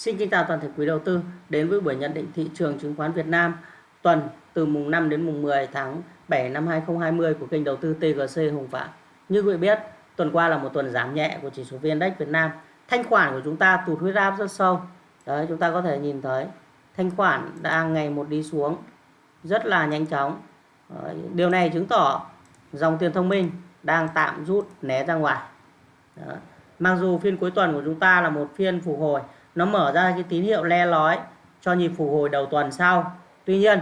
Xin kính chào toàn thể quý đầu tư đến với buổi nhận định thị trường chứng khoán Việt Nam tuần từ mùng 5 đến mùng 10 tháng 7 năm 2020 của kênh đầu tư TGC Hùng Phạm. Như quý vị biết, tuần qua là một tuần giảm nhẹ của chỉ số VN Index Việt Nam. Thanh khoản của chúng ta tụt huyết áp rất sâu. Đấy, chúng ta có thể nhìn thấy thanh khoản đang ngày một đi xuống rất là nhanh chóng. Đấy, điều này chứng tỏ dòng tiền thông minh đang tạm rút né ra ngoài. Đấy. Mặc dù phiên cuối tuần của chúng ta là một phiên phục hồi nó mở ra cái tín hiệu le lói cho nhịp phục hồi đầu tuần sau. Tuy nhiên,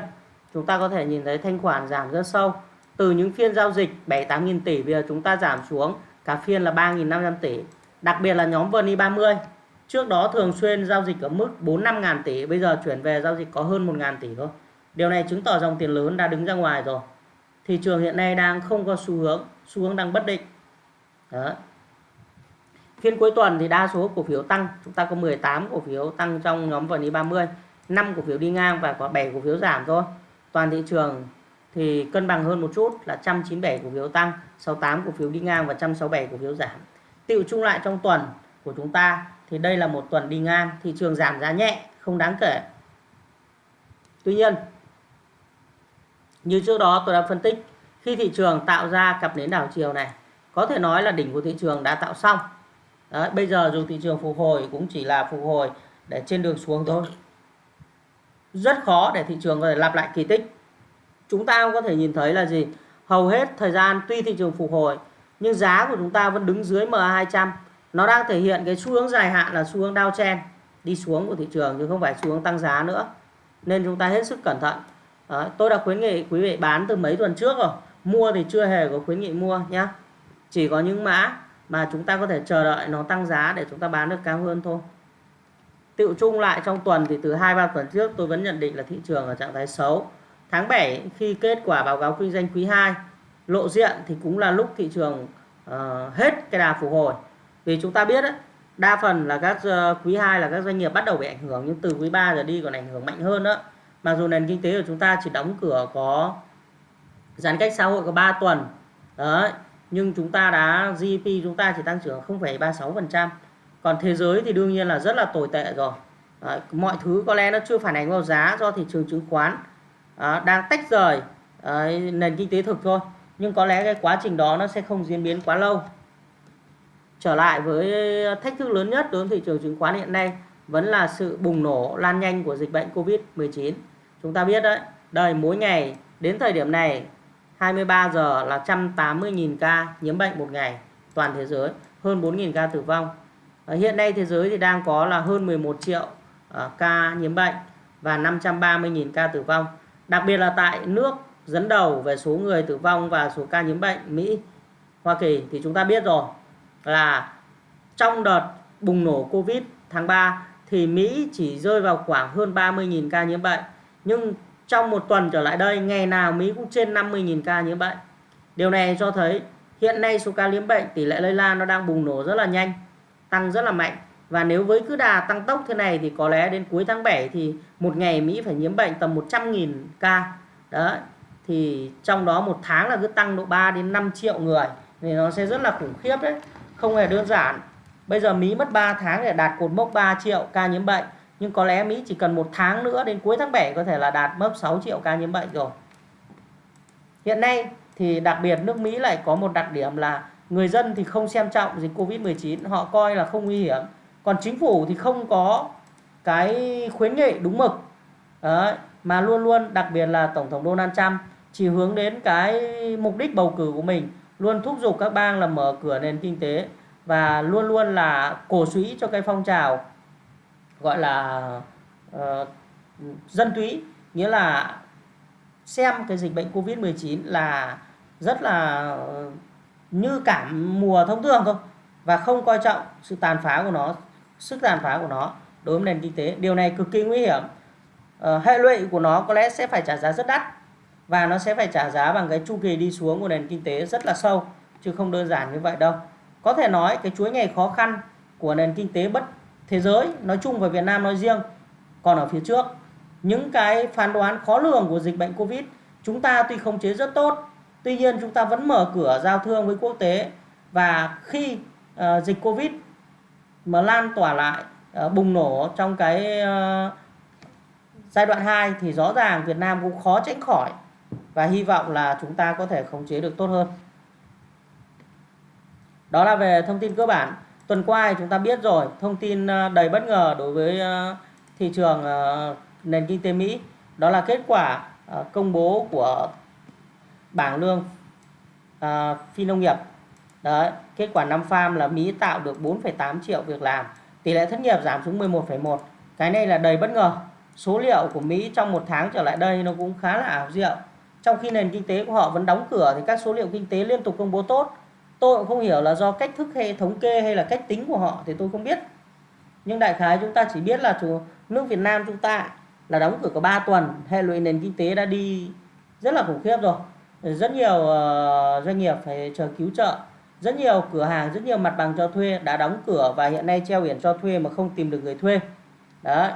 chúng ta có thể nhìn thấy thanh khoản giảm rất sâu. Từ những phiên giao dịch 7 8 nghìn tỷ, bây giờ chúng ta giảm xuống cả phiên là 3.500 tỷ. Đặc biệt là nhóm VNI 30 trước đó thường xuyên giao dịch ở mức 4 5 ngàn tỷ, bây giờ chuyển về giao dịch có hơn 1 ngàn tỷ thôi. Điều này chứng tỏ dòng tiền lớn đã đứng ra ngoài rồi. Thị trường hiện nay đang không có xu hướng xu hướng đang bất định. Đó. Phiên cuối tuần thì đa số cổ phiếu tăng, chúng ta có 18 cổ phiếu tăng trong nhóm vn 30, 5 cổ phiếu đi ngang và có 7 cổ phiếu giảm thôi. Toàn thị trường thì cân bằng hơn một chút là 197 cổ phiếu tăng, 68 cổ phiếu đi ngang và 167 cổ phiếu giảm. Tiệu chung lại trong tuần của chúng ta thì đây là một tuần đi ngang, thị trường giảm giá nhẹ, không đáng kể. Tuy nhiên, như trước đó tôi đã phân tích, khi thị trường tạo ra cặp nến đảo chiều này, có thể nói là đỉnh của thị trường đã tạo xong Đấy, bây giờ dù thị trường phục hồi cũng chỉ là phục hồi để trên đường xuống thôi. Rất khó để thị trường có thể lặp lại kỳ tích. Chúng ta có thể nhìn thấy là gì? Hầu hết thời gian tuy thị trường phục hồi nhưng giá của chúng ta vẫn đứng dưới MA200. Nó đang thể hiện cái xu hướng dài hạn là xu hướng downtrend đi xuống của thị trường chứ không phải xu hướng tăng giá nữa. Nên chúng ta hết sức cẩn thận. Đấy, tôi đã khuyến nghị quý vị bán từ mấy tuần trước rồi. Mua thì chưa hề có khuyến nghị mua nhé. Chỉ có những mã mà chúng ta có thể chờ đợi nó tăng giá để chúng ta bán được cao hơn thôi Tiệu chung lại trong tuần thì từ 2-3 tuần trước tôi vẫn nhận định là thị trường ở trạng thái xấu. Tháng 7 khi kết quả báo cáo kinh doanh quý 2 lộ diện thì cũng là lúc thị trường uh, hết cái đà phục hồi. Vì chúng ta biết đấy, đa phần là các uh, quý 2 là các doanh nghiệp bắt đầu bị ảnh hưởng nhưng từ quý 3 giờ đi còn ảnh hưởng mạnh hơn nữa. Mặc dù nền kinh tế của chúng ta chỉ đóng cửa có giãn cách xã hội có 3 tuần. Đấy, nhưng chúng ta đã GDP chúng ta chỉ tăng trưởng 0,36%. Còn thế giới thì đương nhiên là rất là tồi tệ rồi. À, mọi thứ có lẽ nó chưa phản ánh vào giá do thị trường chứng khoán à, đang tách rời à, nền kinh tế thực thôi. Nhưng có lẽ cái quá trình đó nó sẽ không diễn biến quá lâu. Trở lại với thách thức lớn nhất đối với thị trường chứng khoán hiện nay vẫn là sự bùng nổ lan nhanh của dịch bệnh Covid-19. Chúng ta biết đấy, đời mỗi ngày đến thời điểm này 23 giờ là 180.000 ca nhiễm bệnh một ngày toàn thế giới, hơn 4.000 ca tử vong. Ờ, hiện nay thế giới thì đang có là hơn 11 triệu ờ, ca nhiễm bệnh và 530.000 ca tử vong. Đặc biệt là tại nước dẫn đầu về số người tử vong và số ca nhiễm bệnh Mỹ, Hoa Kỳ thì chúng ta biết rồi là trong đợt bùng nổ Covid tháng 3 thì Mỹ chỉ rơi vào khoảng hơn 30.000 ca nhiễm bệnh. Nhưng trong một tuần trở lại đây, ngày nào Mỹ cũng trên 50.000 ca nhiễm bệnh. Điều này cho thấy hiện nay số ca nhiễm bệnh tỷ lệ lây lan nó đang bùng nổ rất là nhanh, tăng rất là mạnh. Và nếu với cứ đà tăng tốc thế này thì có lẽ đến cuối tháng 7 thì một ngày Mỹ phải nhiễm bệnh tầm 100.000 ca. Đó thì trong đó một tháng là cứ tăng độ 3 đến 5 triệu người thì nó sẽ rất là khủng khiếp đấy. Không hề đơn giản. Bây giờ Mỹ mất 3 tháng để đạt cột mốc 3 triệu ca nhiễm bệnh nhưng có lẽ Mỹ chỉ cần một tháng nữa đến cuối tháng 7 có thể là đạt mốc 6 triệu ca nhiễm bệnh rồi. Hiện nay thì đặc biệt nước Mỹ lại có một đặc điểm là người dân thì không xem trọng dịch Covid-19 họ coi là không nguy hiểm. Còn chính phủ thì không có cái khuyến nghị đúng mực. Đấy, mà luôn luôn đặc biệt là Tổng thống Donald Trump chỉ hướng đến cái mục đích bầu cử của mình luôn thúc giục các bang là mở cửa nền kinh tế và luôn luôn là cổ suý cho cái phong trào gọi là uh, dân túy. Nghĩa là xem cái dịch bệnh Covid-19 là rất là ờ, như cảm mùa thông thường thôi và không coi trọng sự tàn phá của nó sức tàn phá của nó đối với nền kinh tế. Điều này cực kỳ nguy hiểm. Uh, hệ lụy của nó có lẽ sẽ phải trả giá rất đắt và nó sẽ phải trả giá bằng cái chu kỳ đi xuống của nền kinh tế rất là sâu chứ không đơn giản như vậy đâu. Có thể nói cái chuỗi ngày khó khăn của nền kinh tế bất thế giới nói chung và Việt Nam nói riêng còn ở phía trước những cái phán đoán khó lường của dịch bệnh Covid chúng ta tuy không chế rất tốt tuy nhiên chúng ta vẫn mở cửa giao thương với quốc tế và khi uh, dịch Covid mà lan tỏa lại uh, bùng nổ trong cái uh, giai đoạn 2 thì rõ ràng Việt Nam cũng khó tránh khỏi và hy vọng là chúng ta có thể khống chế được tốt hơn. Đó là về thông tin cơ bản. Tuần qua thì chúng ta biết rồi, thông tin ờ, đầy bất ngờ đối với ờ, thị trường ờ, nền kinh tế Mỹ. Đó là kết quả công bố của bảng lương phi nông nghiệp Đấy, kết quả năm farm là Mỹ tạo được 4,8 triệu việc làm. Tỷ lệ thất nghiệp giảm xuống 11,1. Cái này là đầy bất ngờ. Số liệu của Mỹ trong một tháng trở lại đây nó cũng khá là ảo diệu. Trong khi nền kinh tế của họ vẫn đóng cửa thì các số liệu kinh tế liên tục công bố tốt. Tôi cũng không hiểu là do cách thức hay thống kê hay là cách tính của họ thì tôi không biết. Nhưng đại khái chúng ta chỉ biết là chủ nước Việt Nam chúng ta là đóng cửa có 3 tuần, hệ lụy nền kinh tế đã đi rất là khủng khiếp rồi. Rất nhiều ờ, doanh nghiệp phải chờ cứu trợ rất nhiều cửa hàng, rất nhiều mặt bằng cho thuê đã đóng cửa và hiện nay treo biển cho thuê mà không tìm được người thuê. Đó.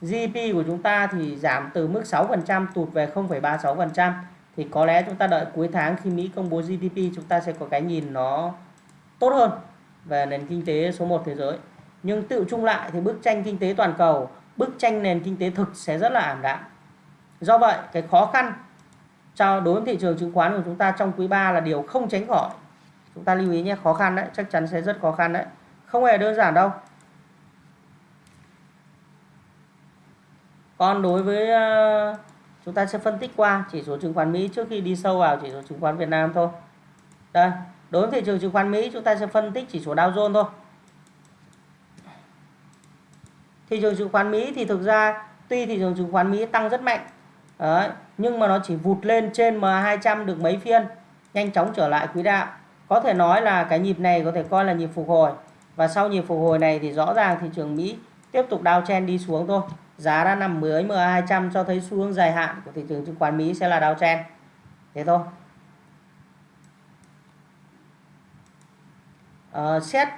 GDP của chúng ta thì giảm từ mức 6% tụt về 0,36% thì có lẽ chúng ta đợi cuối tháng khi Mỹ công bố GDP chúng ta sẽ có cái nhìn nó tốt hơn về nền kinh tế số 1 thế giới. Nhưng tự chung lại thì bức tranh kinh tế toàn cầu, bức tranh nền kinh tế thực sẽ rất là ảm đạm. Do vậy, cái khó khăn cho đối với thị trường chứng khoán của chúng ta trong quý 3 là điều không tránh khỏi chúng ta lưu ý nhé khó khăn đấy chắc chắn sẽ rất khó khăn đấy không hề đơn giản đâu còn đối với ờ, chúng ta sẽ phân tích qua chỉ số chứng khoán Mỹ trước khi đi sâu vào chỉ số chứng khoán Việt Nam thôi. Đây đối với thị trường chứng khoán Mỹ chúng ta sẽ phân tích chỉ số Dow Jones thôi. Thị trường chứng khoán Mỹ thì thực ra tuy thị trường chứng khoán Mỹ tăng rất mạnh đấy, nhưng mà nó chỉ vụt lên trên m200 được mấy phiên nhanh chóng trở lại quỹ đạo. Có thể nói là cái nhịp này có thể coi là nhịp phục hồi và sau nhịp phục hồi này thì rõ ràng thị trường Mỹ tiếp tục downtrend đi xuống thôi giá đã nằm dưới MA200 cho thấy xu hướng dài hạn của thị trường chứng khoán Mỹ sẽ là downtrend thế thôi. À, xét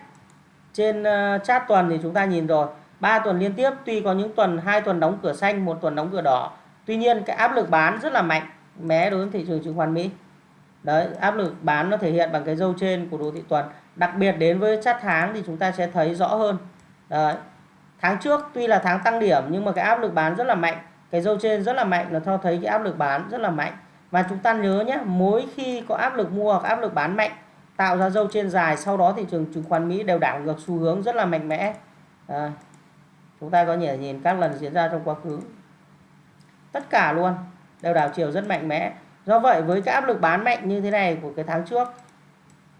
trên uh, chart tuần thì chúng ta nhìn rồi. 3 tuần liên tiếp tuy có những tuần hai tuần đóng cửa xanh một tuần đóng cửa đỏ. Tuy nhiên cái áp lực bán rất là mạnh mé đối với thị trường chứng khoán Mỹ. Đấy áp lực bán nó thể hiện bằng cái dâu trên của đồ thị tuần. Đặc biệt đến với chart tháng thì chúng ta sẽ thấy rõ hơn. Đấy tháng trước tuy là tháng tăng điểm nhưng mà cái áp lực bán rất là mạnh. Cái dâu trên rất là mạnh là cho thấy cái áp lực bán rất là mạnh. Và chúng ta nhớ nhé mỗi khi có áp lực mua hoặc áp lực bán mạnh tạo ra dâu trên dài sau đó thị trường chứng khoán Mỹ đều đảo ngược xu hướng rất là mạnh mẽ. À, chúng ta có thể nhìn các lần diễn ra trong quá khứ. Tất cả luôn đều đảo chiều rất mạnh mẽ. Do vậy với cái áp lực bán mạnh như thế này của cái tháng trước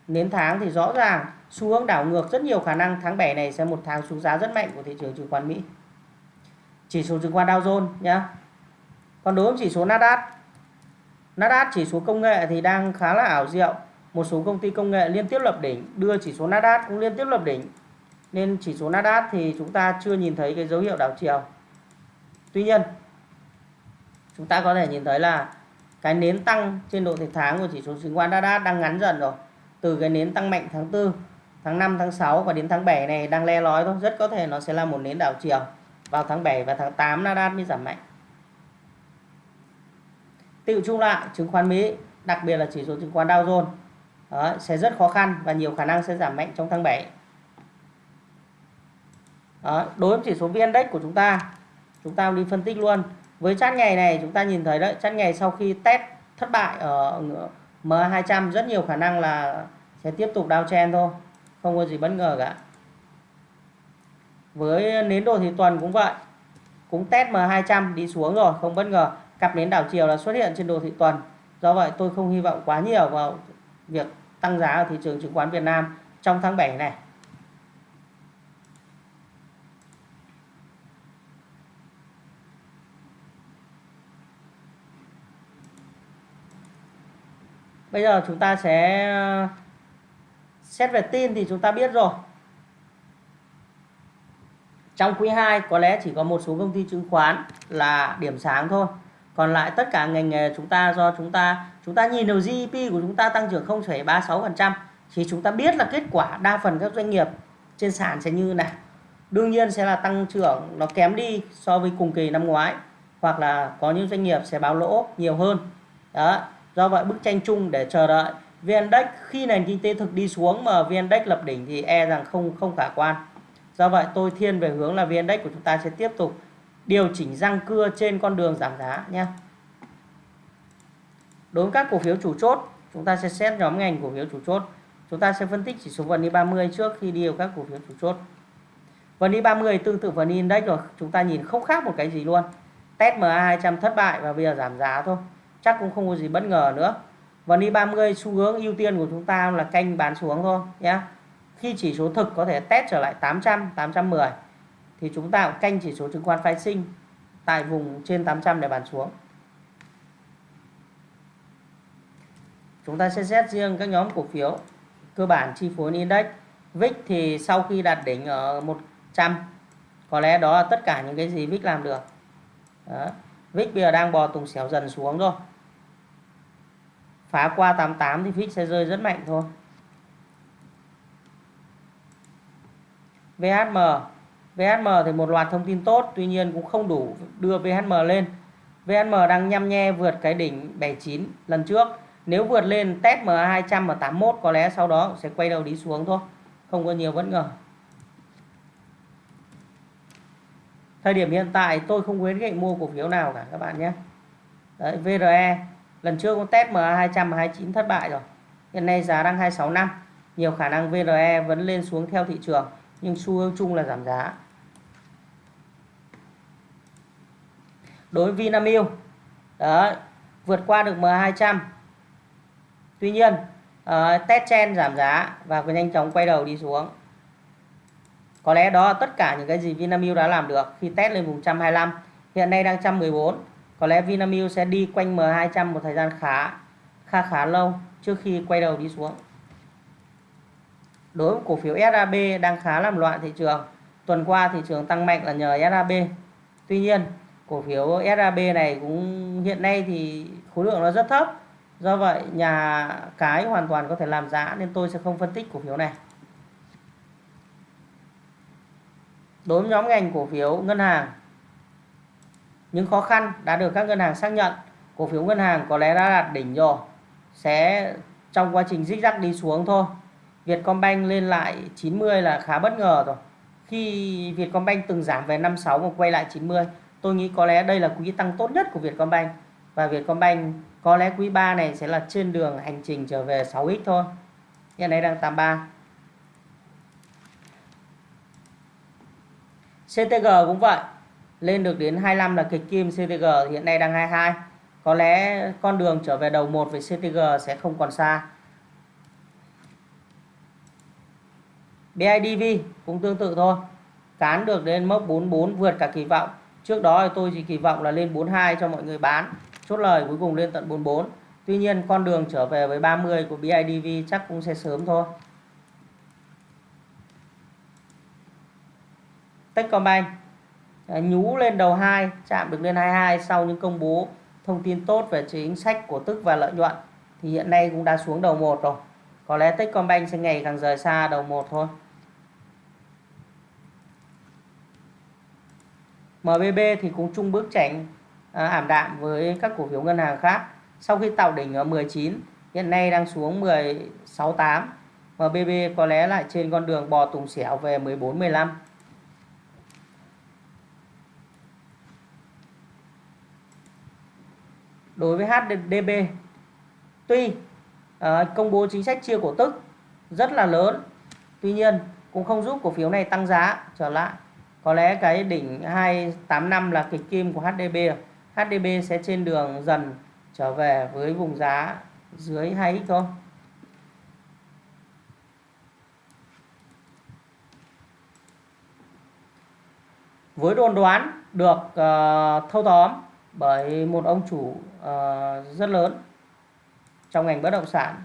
đến tháng thì rõ ràng xu hướng đảo ngược, rất nhiều khả năng tháng 7 này sẽ một tháng xuống giá rất mạnh của thị trường chứng khoán Mỹ. Chỉ số chứng khoán Dow Jones nhá. Còn đối với chỉ số Nasdaq Nasdaq chỉ số công nghệ thì đang khá là ảo diệu. Một số công ty công nghệ liên tiếp lập đỉnh, đưa chỉ số Nasdaq cũng liên tiếp lập đỉnh. Nên chỉ số Nasdaq thì chúng ta chưa nhìn thấy cái dấu hiệu đảo chiều. Tuy nhiên, chúng ta có thể nhìn thấy là cái nến tăng trên độ thị tháng của chỉ số chứng khoán Nasdaq đang ngắn dần rồi. Từ cái nến tăng mạnh tháng 4 tháng 5 tháng 6 và đến tháng 7 này đang le lói thôi. Rất có thể nó sẽ là một nến đảo chiều. Vào tháng 7 và tháng 8 Nasdaq mới giảm mạnh. Tự chung lại chứng khoán Mỹ đặc biệt là chỉ số chứng khoán Dow Jones đó, sẽ rất khó khăn và nhiều khả năng sẽ giảm mạnh trong tháng 7 đó, đối với chỉ số VN Index của chúng ta chúng ta đi phân tích luôn. Với chart ngày này chúng ta nhìn thấy đấy chart ngày sau khi test thất bại ở M200 rất nhiều khả năng là sẽ tiếp tục downtrend thôi không có gì bất ngờ cả. Với nến đồ thì tuần cũng vậy. Cũng test M200 đi xuống rồi, không bất ngờ. Cặp nến đảo chiều là xuất hiện trên đồ thị tuần do vậy tôi không hy vọng quá nhiều vào việc tăng giá ở thị trường chứng khoán Việt Nam trong tháng 7 này. Bây giờ chúng ta sẽ xét về tin thì chúng ta biết rồi. Trong quý 2 có lẽ chỉ có một số công ty chứng khoán là điểm sáng thôi. Còn lại tất cả ngành nghề chúng ta do chúng ta chúng ta nhìn vào GDP của chúng ta tăng trưởng 0,36% thì chúng ta biết là kết quả đa phần các doanh nghiệp trên sàn sẽ như này. Đương nhiên sẽ là tăng trưởng nó kém đi so với cùng kỳ năm ngoái hoặc là có những doanh nghiệp sẽ báo lỗ nhiều hơn. Đó, Do vậy bức tranh chung để chờ đợi VN-Index khi nền kinh tế thực đi xuống mà VN-Index lập đỉnh thì e rằng không không khả quan. do vậy, tôi thiên về hướng là VN Index của chúng ta sẽ tiếp tục điều chỉnh răng cưa trên con đường giảm giá nhé. Đối với các cổ phiếu chủ chốt, chúng ta sẽ xét nhóm ngành cổ phiếu chủ chốt. Chúng ta sẽ phân tích chỉ số VN 30 trước khi đi vào các cổ phiếu chủ chốt. VN 30 tương tự VN Index rồi, chúng ta nhìn không khác một cái gì luôn. Test MA 200 thất bại và bây giờ giảm giá thôi. Chắc cũng không có gì bất ngờ nữa. VN 30 xu hướng ưu tiên của chúng ta là canh bán xuống thôi nhé khi chỉ số thực có thể test trở lại 800 810 thì chúng ta cũng canh chỉ số chứng khoán phái sinh tại vùng trên 800 để bán xuống. Chúng ta sẽ xét riêng các nhóm cổ phiếu, cơ bản chi phối index. VIX thì sau khi đạt đỉnh ở 100 có lẽ đó là tất cả những cái gì VIX làm được. Đó. VIX bây giờ đang bò tùng xéo dần xuống rồi phá qua 88 thì fix sẽ rơi rất mạnh thôi. VHM VHM thì một loạt thông tin tốt tuy nhiên cũng không đủ đưa VHM lên. VHM đang nhăm nhe vượt cái đỉnh 79 lần trước. Nếu vượt lên test MA200 và 81 có lẽ sau đó sẽ quay đầu đi xuống thôi. Không có nhiều bất ngờ. Thời điểm hiện tại tôi không khuyến nghị mua cổ phiếu nào cả các bạn nhé. Đấy, VRE lần trước con test MA200 29 thất bại rồi. Hiện nay giá đang 265 nhiều khả năng VRE vẫn lên xuống theo thị trường nhưng xu hướng chung là giảm giá. Đối với Vinamilk đó vượt qua được M200 tuy nhiên uh, test chen giảm giá và nhanh chóng quay đầu đi xuống. Có lẽ đó là tất cả những cái gì Vinamilk đã làm được khi test lên vùng 125 hiện nay đang 114 có lẽ Vinamilk sẽ đi quanh M200 một thời gian khá khá khá lâu trước khi quay đầu đi xuống. Đối với cổ phiếu SAB đang khá làm loạn thị trường, tuần qua thị trường tăng mạnh là nhờ SAB tuy nhiên, cổ phiếu SAB này cũng hiện nay thì khối lượng nó rất thấp, do vậy nhà cái hoàn toàn có thể làm giá nên tôi sẽ không phân tích cổ phiếu này. Đối với nhóm ngành cổ phiếu ngân hàng những khó khăn đã được các ngân hàng xác nhận. Cổ phiếu ngân hàng có lẽ đã đạt đỉnh rồi. Sẽ trong quá trình dích rắc đi xuống thôi. Vietcombank lên lại 90 là khá bất ngờ rồi. Khi Vietcombank từng giảm về 56 mà quay lại 90 tôi nghĩ có lẽ đây là quý tăng tốt nhất của Vietcombank. Và Vietcombank có lẽ quý 3 này sẽ là trên đường hành trình trở về 6x thôi. Hiện nay đang 83 CTG cũng vậy lên được đến 25 là kịch kim CTG hiện nay đang 22 có lẽ con đường trở về đầu 1 với CTG sẽ không còn xa. BIDV cũng tương tự thôi. Cán được đến mốc 44 vượt cả kỳ vọng. Trước đó thì tôi chỉ kỳ vọng là lên 42 cho mọi người bán. Chốt lời cuối cùng lên tận 44 tuy nhiên con đường trở về với 30 của BIDV chắc cũng sẽ sớm thôi. Techcombank nhú lên đầu 2 chạm được lên 22 sau những công bố thông tin tốt về chính sách của tức và lợi nhuận thì hiện nay cũng đã xuống đầu 1 rồi. Có lẽ Techcombank sẽ ngày càng rời xa đầu 1 thôi. MBB thì cũng chung bước tránh à, ảm đạm với các cổ phiếu ngân hàng khác. Sau khi tạo đỉnh ở 19 hiện nay đang xuống 16.8 MBB có lẽ lại trên con đường bò tùng xẻo về 14 15 đối với HDB tuy à, công bố chính sách chia cổ tức rất là lớn tuy nhiên cũng không giúp cổ phiếu này tăng giá trở lại. Có lẽ cái đỉnh 285 là kịch kim của HDB HDB sẽ trên đường dần trở về với vùng giá dưới 2x thôi. Với đồn đoán được uh, thâu tóm bởi một ông chủ uh, rất lớn trong ngành bất động sản.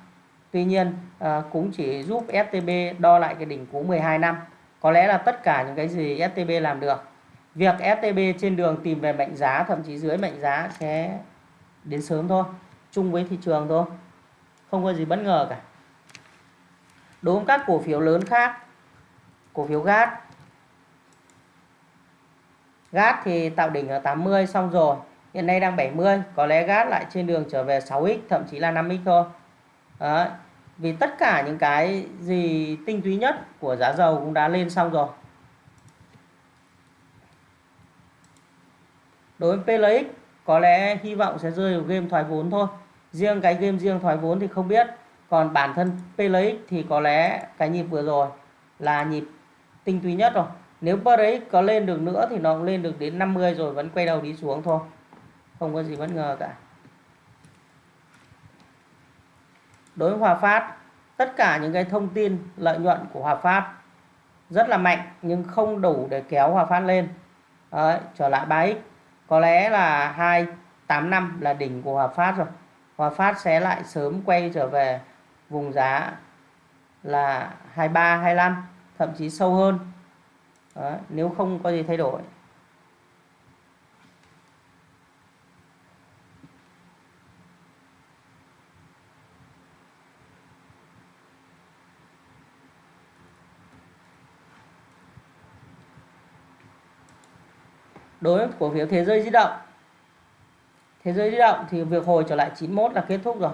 Tuy nhiên uh, cũng chỉ giúp STB đo lại cái đỉnh cũ 12 năm. Có lẽ là tất cả những cái gì STB làm được việc STB trên đường tìm về mệnh giá thậm chí dưới mệnh giá sẽ đến sớm thôi chung với thị trường thôi. Không có gì bất ngờ cả. Đối với các cổ phiếu lớn khác cổ phiếu GAT GAT thì tạo đỉnh ở 80 xong rồi hiện nay đang 70 có lẽ gát lại trên đường trở về 6x thậm chí là 5x thôi. Đấy. vì tất cả những cái gì tinh túy nhất của giá dầu cũng đã lên xong rồi. Đối với PLX có lẽ hy vọng sẽ rơi vào game thoái vốn thôi. Riêng cái game riêng thoái vốn thì không biết. Còn bản thân PLX thì có lẽ cái nhịp vừa rồi là nhịp tinh túy nhất rồi. Nếu PRX có lên được nữa thì nó cũng lên được đến 50 rồi, vẫn quay đầu đi xuống thôi không có gì bất ngờ cả. Đối với Hòa Phát tất cả những cái thông tin lợi nhuận của Hòa Phát rất là mạnh nhưng không đủ để kéo Hòa Phát lên. Đấy, trở lại 3x có lẽ là 285 là đỉnh của Hòa Phát rồi. Hòa Phát sẽ lại sớm quay trở về vùng giá là 23 25 thậm chí sâu hơn. Đấy, nếu không có gì thay đổi. Đối với cổ phiếu thế giới di động. Thế giới di động thì việc hồi trở lại 91 là kết thúc rồi.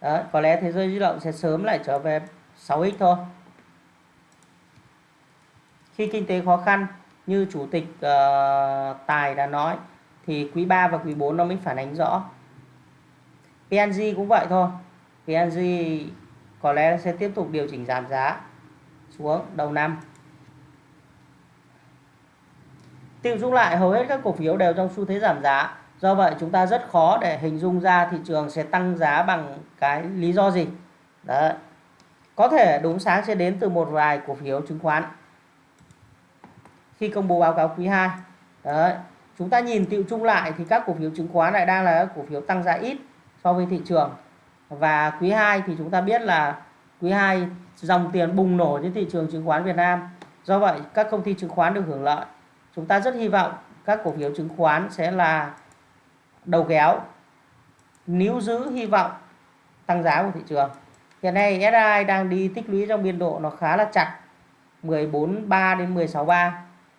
Đấy, có lẽ thế giới di động sẽ sớm lại trở về 6x thôi. Khi kinh tế khó khăn như chủ tịch uh, Tài đã nói thì quý 3 và quý 4 nó mới phản ánh rõ. PNG cũng vậy thôi. PNG có lẽ sẽ tiếp tục điều chỉnh giảm giá xuống đầu năm. Tiêu chung lại hầu hết các cổ phiếu đều trong xu thế giảm giá. Do vậy, chúng ta rất khó để hình dung ra thị trường sẽ tăng giá bằng cái lý do gì. Đấy. Có thể đúng sáng sẽ đến từ một vài cổ phiếu chứng khoán. Khi công bố báo cáo quý 2. Đấy. Chúng ta nhìn tiêu chung lại thì các cổ phiếu chứng khoán lại đang là các cổ phiếu tăng giá ít so với thị trường. Và quý 2 thì chúng ta biết là quý 2 dòng tiền bùng nổ trên thị trường chứng khoán Việt Nam. Do vậy, các công ty chứng khoán được hưởng lợi chúng ta rất hy vọng các cổ phiếu chứng khoán sẽ là đầu kéo, níu giữ hy vọng tăng giá của thị trường. Hiện nay SI đang đi tích lũy trong biên độ nó khá là chặt 14.3 đến 16.3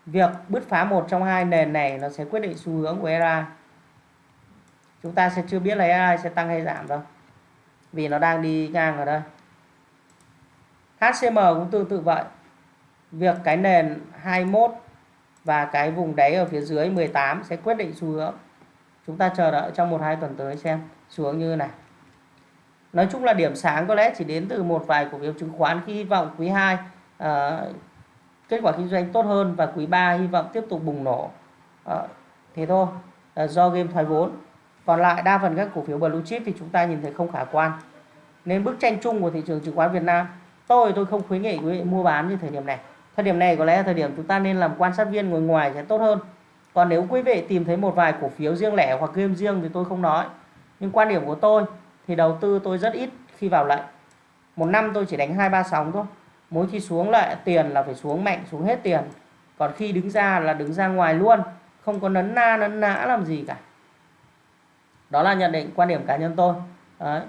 việc bứt phá một trong hai nền này nó sẽ quyết định xu hướng của SI chúng ta sẽ chưa biết là SI sẽ tăng hay giảm đâu, vì nó đang đi ngang ở đây. HCM cũng tương tự vậy. Việc cái nền 21 và cái vùng đáy ở phía dưới 18 sẽ quyết định xu hướng. Chúng ta chờ đợi trong một hai tuần tới xem xuống như này. Nói chung là điểm sáng có lẽ chỉ đến từ một vài cổ phiếu chứng khoán khi hy vọng quý 2 à, ờ, kết quả kinh doanh tốt hơn và quý 3 hy vọng tiếp tục bùng nổ. À, thế thôi à, do game thoái vốn. Còn lại đa phần các cổ phiếu blue chip thì chúng ta nhìn thấy không khả quan. Nên bức tranh chung của thị trường chứng khoán Việt Nam tôi tôi không khuyến nghị quý vị mua bán như thời điểm này thời điểm này có lẽ là thời điểm chúng ta nên làm quan sát viên ngồi ngoài sẽ tốt hơn. Còn nếu quý vị tìm thấy một vài cổ phiếu riêng lẻ hoặc game riêng thì tôi không nói. Nhưng quan điểm của tôi thì đầu tư tôi rất ít khi vào lệnh. Một năm tôi chỉ đánh hai ba sóng thôi. Mỗi khi xuống lại tiền là phải xuống mạnh, xuống hết tiền. Còn khi đứng ra là đứng ra ngoài luôn. Không có nấn na, nấn nã làm gì cả. Đó là nhận định quan điểm cá nhân tôi. Đấy.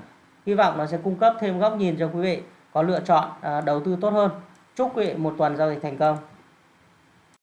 hy vọng nó sẽ cung cấp thêm góc nhìn cho quý vị, có lựa chọn à, đầu tư tốt hơn chúc quý vị một tuần giao dịch thành công.